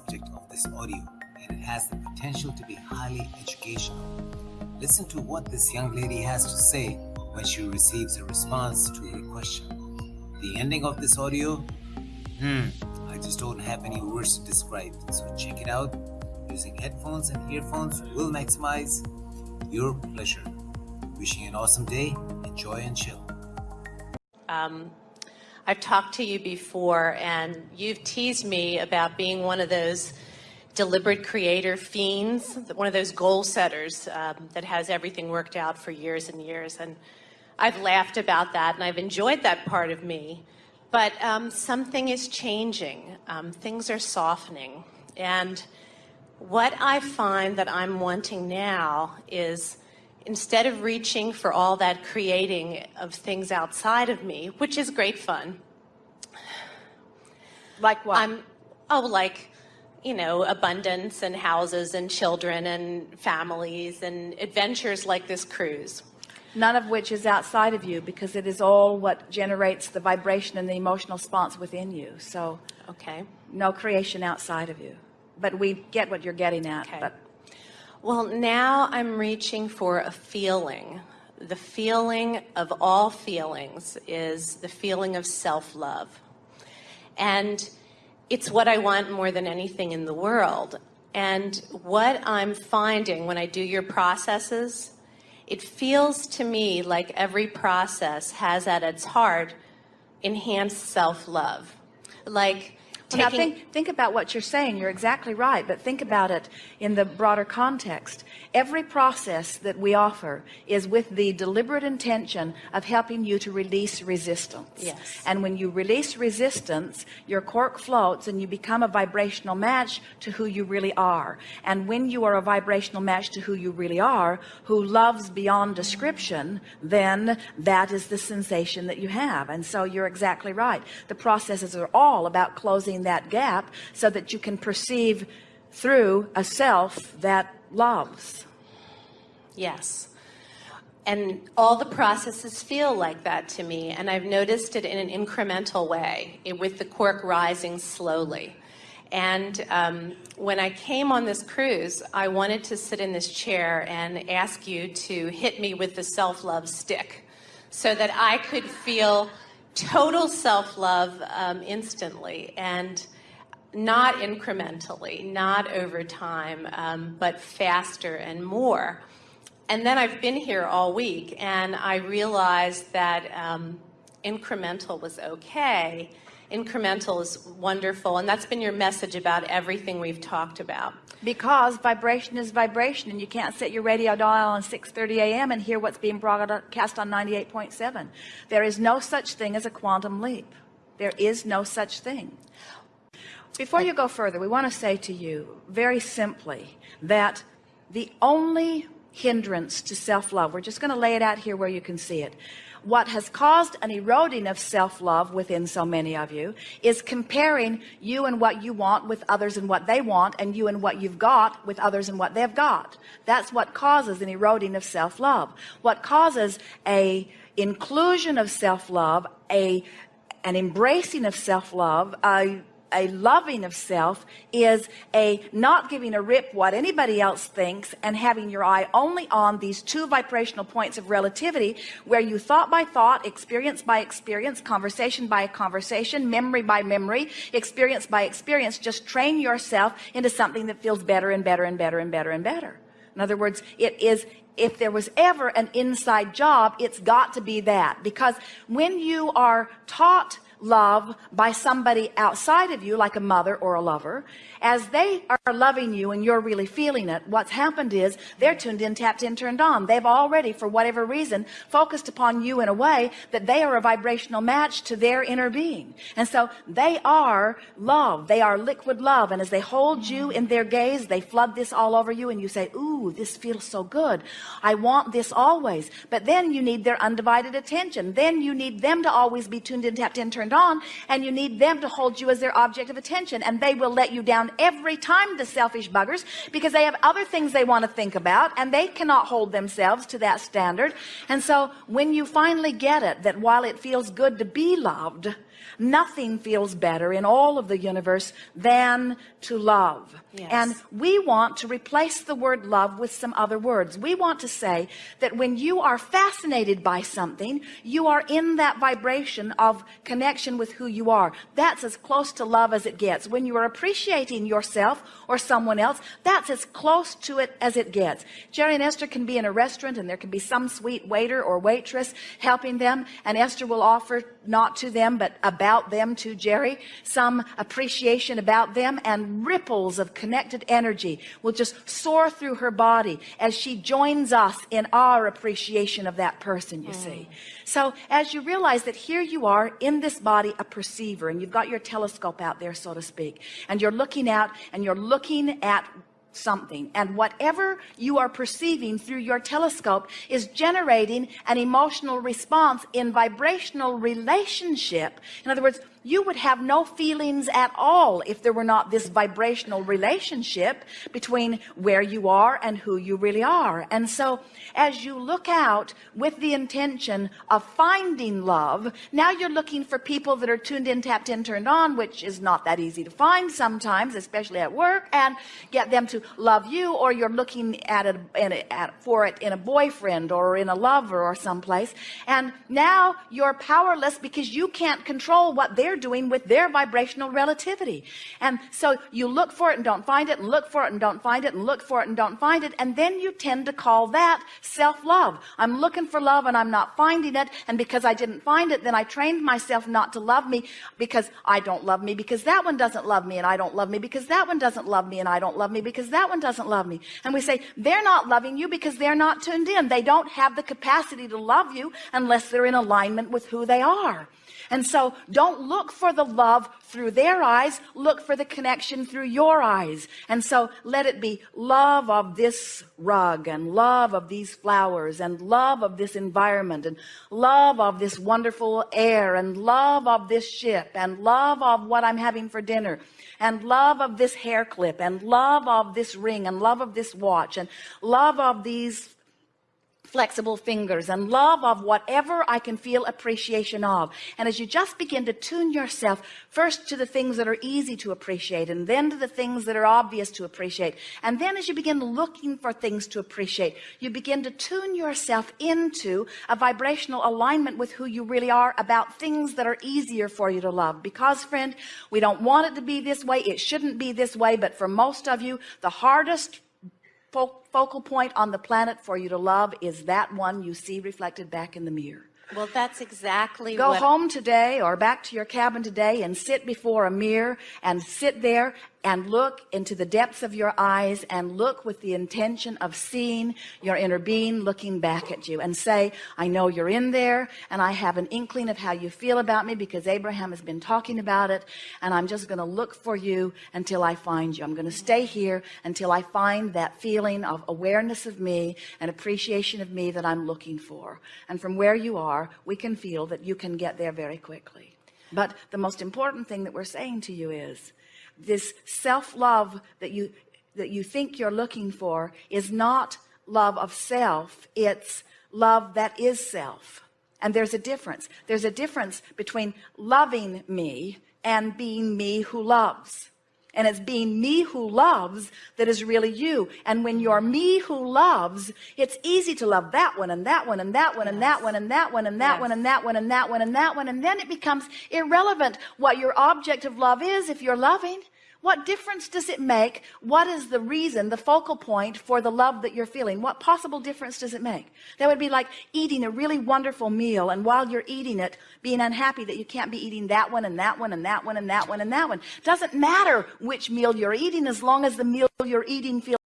subject of this audio and it has the potential to be highly educational. Listen to what this young lady has to say when she receives a response to her question. The ending of this audio, hmm, I just don't have any words to describe. So check it out. Using headphones and earphones will maximize your pleasure. Wishing you an awesome day. Enjoy and chill. Um, I've talked to you before, and you've teased me about being one of those deliberate creator fiends, one of those goal setters um, that has everything worked out for years and years. And I've laughed about that, and I've enjoyed that part of me. But um, something is changing. Um, things are softening. And what I find that I'm wanting now is instead of reaching for all that creating of things outside of me, which is great fun. Like what? I'm, oh, like, you know, abundance and houses and children and families and adventures like this cruise. None of which is outside of you because it is all what generates the vibration and the emotional response within you. So, okay. No creation outside of you. But we get what you're getting at. Okay. Well, now I'm reaching for a feeling. The feeling of all feelings is the feeling of self-love. And it's what I want more than anything in the world. And what I'm finding when I do your processes, it feels to me like every process has at its heart enhanced self-love. Like well, now think, think about what you're saying. You're exactly right, but think about it in the broader context. Every process that we offer is with the deliberate intention of helping you to release resistance. Yes. And when you release resistance, your cork floats and you become a vibrational match to who you really are. And when you are a vibrational match to who you really are, who loves beyond description, then that is the sensation that you have. And so you're exactly right. The processes are all about closing that gap so that you can perceive through a self that loves. Yes. And all the processes feel like that to me. And I've noticed it in an incremental way with the cork rising slowly. And um, when I came on this cruise, I wanted to sit in this chair and ask you to hit me with the self-love stick so that I could feel total self-love um, instantly. And not incrementally, not over time, um, but faster and more. And then I've been here all week and I realized that um, incremental was okay. Incremental is wonderful. And that's been your message about everything we've talked about. Because vibration is vibration and you can't set your radio dial on 6.30 a.m. and hear what's being broadcast on 98.7. There is no such thing as a quantum leap. There is no such thing. Before you go further, we want to say to you very simply that the only hindrance to self-love, we're just going to lay it out here where you can see it. What has caused an eroding of self-love within so many of you is comparing you and what you want with others and what they want and you and what you've got with others and what they've got. That's what causes an eroding of self-love. What causes a inclusion of self-love, a an embracing of self-love, a a loving of self is a not giving a rip what anybody else thinks and having your eye only on these two vibrational points of relativity where you thought by thought experience by experience conversation by conversation memory by memory experience by experience just train yourself into something that feels better and better and better and better and better. In other words it is if there was ever an inside job it's got to be that. Because when you are taught love by somebody outside of you like a mother or a lover. As they are loving you and you're really feeling it what's happened is they're tuned in tapped in turned on. They've already for whatever reason focused upon you in a way that they are a vibrational match to their inner being. And so they are love. They are liquid love. And as they hold you in their gaze they flood this all over you and you say ooh this feels so good. I want this always. But then you need their undivided attention. Then you need them to always be tuned in tapped in turned turned on and you need them to hold you as their object of attention and they will let you down every time the selfish buggers because they have other things they want to think about and they cannot hold themselves to that standard. And so when you finally get it that while it feels good to be loved nothing feels better in all of the universe than to love. Yes. And we want to replace the word love with some other words. We want to say that when you are fascinated by something, you are in that vibration of connection with who you are. That's as close to love as it gets. When you are appreciating yourself or someone else, that's as close to it as it gets. Jerry and Esther can be in a restaurant and there can be some sweet waiter or waitress helping them and Esther will offer not to them but about them to Jerry. Some appreciation about them and ripples of connected energy will just soar through her body as she joins us in our appreciation of that person you see. So as you realize that here you are in this body a perceiver and you've got your telescope out there so to speak and you're looking out and you're looking at something. And whatever you are perceiving through your telescope is generating an emotional response in vibrational relationship. In other words you would have no feelings at all if there were not this vibrational relationship between where you are and who you really are. And so as you look out with the intention of finding love now you're looking for people that are tuned in tapped in turned on which is not that easy to find sometimes especially at work and get them to love you or you're looking at it at, for it in a boyfriend or in a lover or someplace. And now you're powerless because you can't control what they're doing with their vibrational relativity. And so you look for it and don't find it and look for it and don't find it and look for it and don't find it and then you tend to call that self-love. I'm looking for love and I'm not finding it and because I didn't find it then I trained myself not to love me because I don't love me because that one doesn't love me and I don't love me because that one doesn't love me and I don't love me because that one doesn't love me. And we say they're not loving you because they're not tuned in. They don't have the capacity to love you unless they're in alignment with who they are. And so don't look for the love through their eyes look for the connection through your eyes and so let it be love of this rug and love of these flowers and love of this environment and love of this wonderful air and love of this ship and love of what I'm having for dinner and love of this hair clip and love of this ring and love of this watch and love of these flexible fingers and love of whatever I can feel appreciation of. And as you just begin to tune yourself first to the things that are easy to appreciate and then to the things that are obvious to appreciate. And then as you begin looking for things to appreciate you begin to tune yourself into a vibrational alignment with who you really are about things that are easier for you to love. Because friend we don't want it to be this way. It shouldn't be this way. But for most of you the hardest focal point on the planet for you to love is that one you see reflected back in the mirror. Well that's exactly go home today or back to your cabin today and sit before a mirror and sit there and look into the depths of your eyes and look with the intention of seeing your inner being looking back at you and say I know you're in there and I have an inkling of how you feel about me because Abraham has been talking about it and I'm just going to look for you until I find you. I'm going to stay here until I find that feeling of awareness of me and appreciation of me that I'm looking for. And from where you are we can feel that you can get there very quickly. But the most important thing that we're saying to you is this self-love that you that you think you're looking for is not love of self it's love that is self. And there's a difference. There's a difference between loving me and being me who loves and it's being me who loves that is really you. And when you're me who loves it's easy to love that one and that one and that one and that one and that one and that one and that one and that one and that one. And then it becomes irrelevant what your object of love is if you're loving what difference does it make? What is the reason the focal point for the love that you're feeling? What possible difference does it make? That would be like eating a really wonderful meal and while you're eating it being unhappy that you can't be eating that one and that one and that one and that one and that one. Doesn't matter which meal you're eating as long as the meal you're eating feels